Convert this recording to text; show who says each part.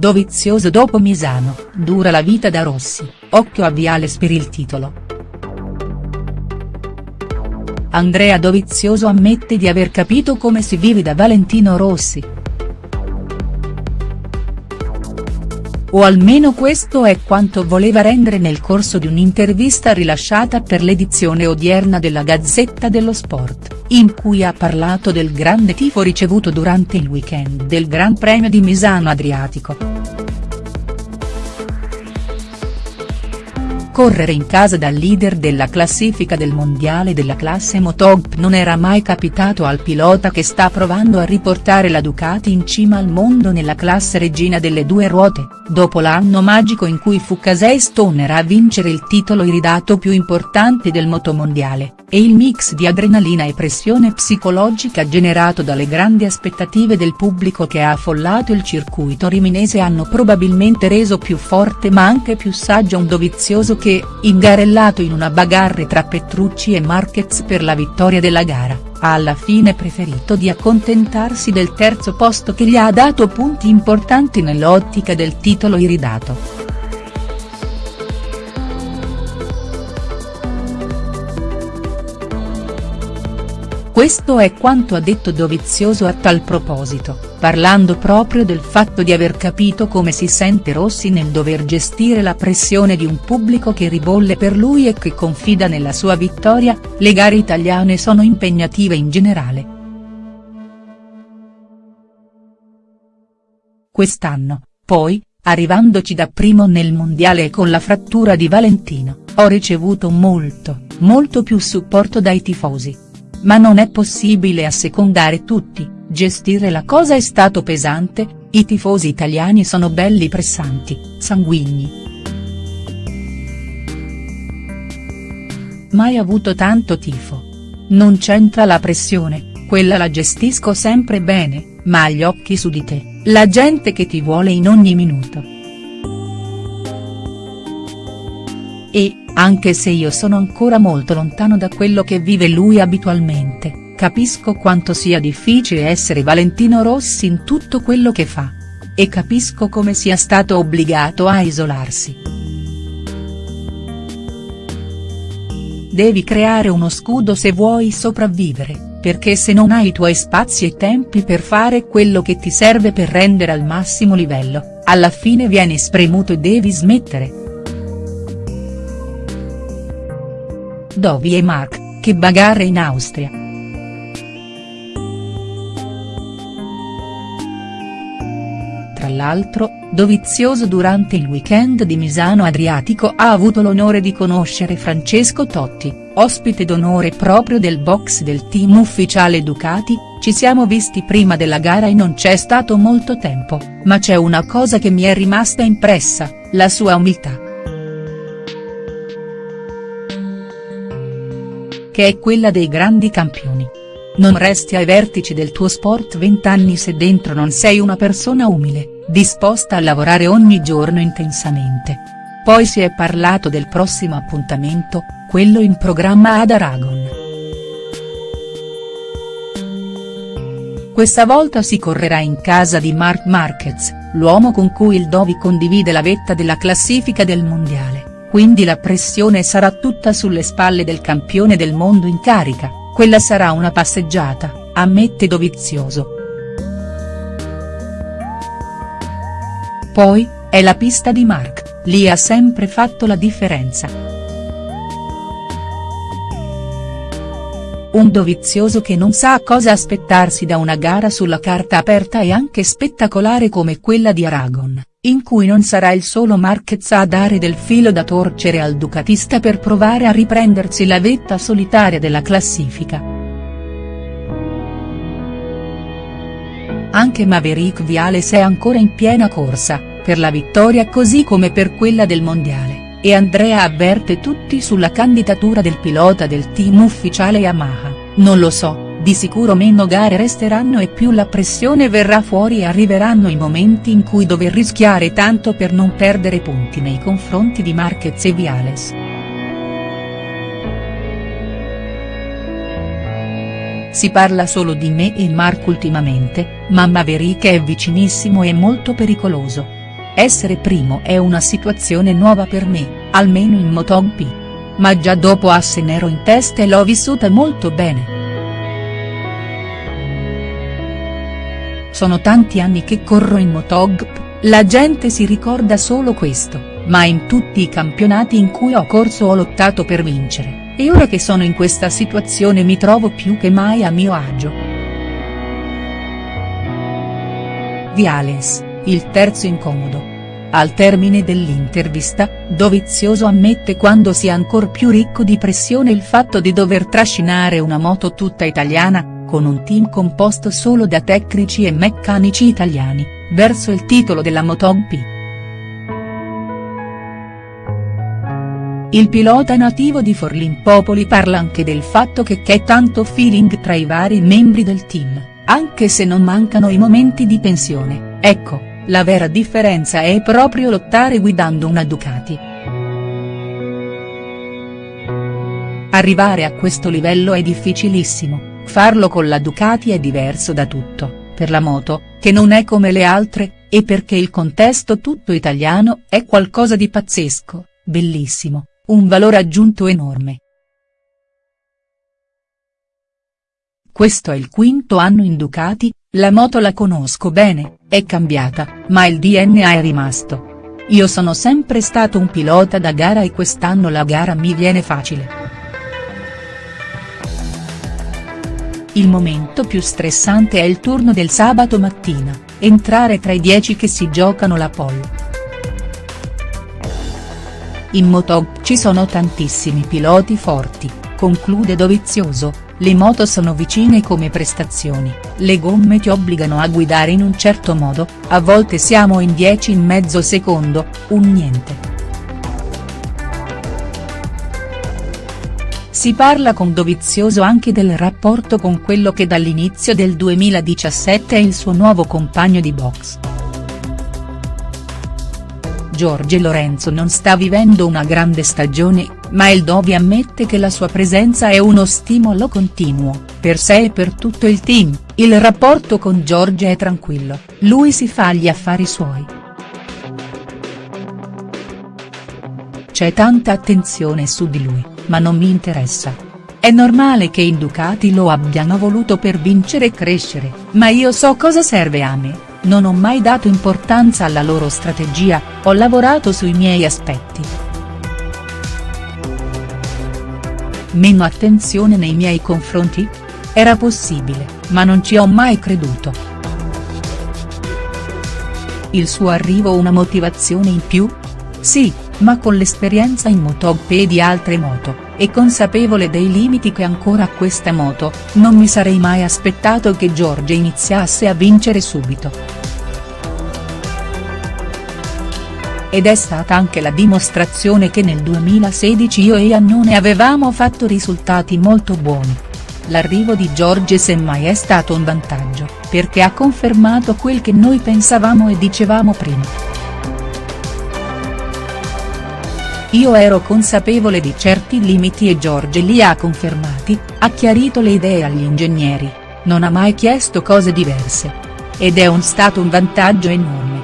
Speaker 1: Dovizioso dopo Misano, dura la vita da Rossi, occhio a Viales per il titolo. Andrea Dovizioso ammette di aver capito come si vive da Valentino Rossi. O almeno questo è quanto voleva rendere nel corso di un'intervista rilasciata per l'edizione odierna della Gazzetta dello Sport, in cui ha parlato del grande tifo ricevuto durante il weekend del Gran Premio di Misano Adriatico. Correre in casa dal leader della classifica del mondiale della classe Motogp. Non era mai capitato al pilota che sta provando a riportare la Ducati in cima al mondo nella classe regina delle due ruote, dopo l'anno magico in cui fu Casey Stoner a vincere il titolo iridato più importante del motomondiale, e il mix di adrenalina e pressione psicologica generato dalle grandi aspettative del pubblico che ha affollato il circuito riminese hanno probabilmente reso più forte ma anche più saggio un Dovizioso che ingarellato in una bagarre tra Petrucci e Marquez per la vittoria della gara, ha alla fine preferito di accontentarsi del terzo posto che gli ha dato punti importanti nell'ottica del titolo iridato. Questo è quanto ha detto Dovizioso a tal proposito, parlando proprio del fatto di aver capito come si sente Rossi nel dover gestire la pressione di un pubblico che ribolle per lui e che confida nella sua vittoria, le gare italiane sono impegnative in generale. Quest'anno, poi, arrivandoci da primo nel mondiale e con la frattura di Valentino, ho ricevuto molto, molto più supporto dai tifosi ma non è possibile assecondare tutti, gestire la cosa è stato pesante, i tifosi italiani sono belli pressanti, sanguigni. Mai avuto tanto tifo. Non c'entra la pressione, quella la gestisco sempre bene, ma agli occhi su di te, la gente che ti vuole in ogni minuto. E, anche se io sono ancora molto lontano da quello che vive lui abitualmente, capisco quanto sia difficile essere Valentino Rossi in tutto quello che fa. E capisco come sia stato obbligato a isolarsi. Devi creare uno scudo se vuoi sopravvivere, perché se non hai i tuoi spazi e tempi per fare quello che ti serve per rendere al massimo livello, alla fine vieni spremuto e devi smettere. Dovi e Mark, che bagarre in Austria. Tra l'altro, Dovizioso durante il weekend di Misano Adriatico ha avuto l'onore di conoscere Francesco Totti, ospite d'onore proprio del box del team ufficiale Ducati, ci siamo visti prima della gara e non c'è stato molto tempo, ma c'è una cosa che mi è rimasta impressa, la sua umiltà. Che è quella dei grandi campioni. Non resti ai vertici del tuo sport vent'anni se dentro non sei una persona umile, disposta a lavorare ogni giorno intensamente. Poi si è parlato del prossimo appuntamento, quello in programma ad Aragon. Questa volta si correrà in casa di Marc Marquez, l'uomo con cui il Dovi condivide la vetta della classifica del mondiale quindi la pressione sarà tutta sulle spalle del campione del mondo in carica, quella sarà una passeggiata, ammette Dovizioso. Poi, è la pista di Mark, lì ha sempre fatto la differenza. Un Dovizioso che non sa cosa aspettarsi da una gara sulla carta aperta e anche spettacolare come quella di Aragon in cui non sarà il solo Marquez a dare del filo da torcere al ducatista per provare a riprendersi la vetta solitaria della classifica. Anche Maverick Viales è ancora in piena corsa, per la vittoria così come per quella del mondiale, e Andrea avverte tutti sulla candidatura del pilota del team ufficiale Yamaha, non lo so, di sicuro meno gare resteranno e più la pressione verrà fuori e arriveranno i momenti in cui dover rischiare tanto per non perdere punti nei confronti di Marquez e Viales. Si parla solo di me e Mark ultimamente, ma Maverick è vicinissimo e molto pericoloso. essere primo è una situazione nuova per me, almeno in MotoGP. Ma già dopo asse nero in testa e l'ho vissuta molto bene. Sono tanti anni che corro in MotoGP, la gente si ricorda solo questo, ma in tutti i campionati in cui ho corso ho lottato per vincere, e ora che sono in questa situazione mi trovo più che mai a mio agio. Viales, il terzo incomodo. Al termine dell'intervista, Dovizioso ammette quando sia ancor più ricco di pressione il fatto di dover trascinare una moto tutta italiana, con un team composto solo da tecnici e meccanici italiani, verso il titolo della MotoGP. Il pilota nativo di Forlimpopoli parla anche del fatto che c'è tanto feeling tra i vari membri del team, anche se non mancano i momenti di tensione, ecco, la vera differenza è proprio lottare guidando una Ducati. Arrivare a questo livello è difficilissimo, Farlo con la Ducati è diverso da tutto, per la moto, che non è come le altre, e perché il contesto tutto italiano è qualcosa di pazzesco, bellissimo, un valore aggiunto enorme. Questo è il quinto anno in Ducati, la moto la conosco bene, è cambiata, ma il DNA è rimasto. Io sono sempre stato un pilota da gara e quest'anno la gara mi viene facile. Il momento più stressante è il turno del sabato mattina, entrare tra i dieci che si giocano la pole. In Motog ci sono tantissimi piloti forti, conclude Dovizioso, le moto sono vicine come prestazioni, le gomme ti obbligano a guidare in un certo modo, a volte siamo in 10 in mezzo secondo, un niente. Si parla con Dovizioso anche del rapporto con quello che dall'inizio del 2017 è il suo nuovo compagno di box. Giorgio Lorenzo non sta vivendo una grande stagione, ma il Dovi ammette che la sua presenza è uno stimolo continuo, per sé e per tutto il team, il rapporto con Giorgio è tranquillo, lui si fa gli affari suoi. C'è tanta attenzione su di lui ma non mi interessa. È normale che i Ducati lo abbiano voluto per vincere e crescere, ma io so cosa serve a me, non ho mai dato importanza alla loro strategia, ho lavorato sui miei aspetti. Meno attenzione nei miei confronti? Era possibile, ma non ci ho mai creduto. Il suo arrivo una motivazione in più? Sì, ma con l'esperienza in MotoGP e di altre moto, e consapevole dei limiti che ancora ha questa moto, non mi sarei mai aspettato che Giorgia iniziasse a vincere subito. Ed è stata anche la dimostrazione che nel 2016 io e Iannone avevamo fatto risultati molto buoni. L'arrivo di Giorgia semmai è stato un vantaggio, perché ha confermato quel che noi pensavamo e dicevamo prima. Io ero consapevole di certi limiti e Giorge li ha confermati, ha chiarito le idee agli ingegneri, non ha mai chiesto cose diverse. Ed è un stato un vantaggio enorme.